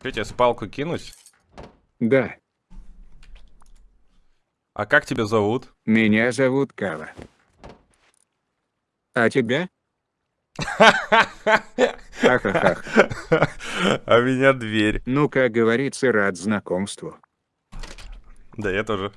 Что тебе, спалку кинуть? Да, А как тебя зовут? меня зовут Кава. А тебя? Ахахах. А меня дверь. Ну, как говорится, рад знакомству. Да, я тоже.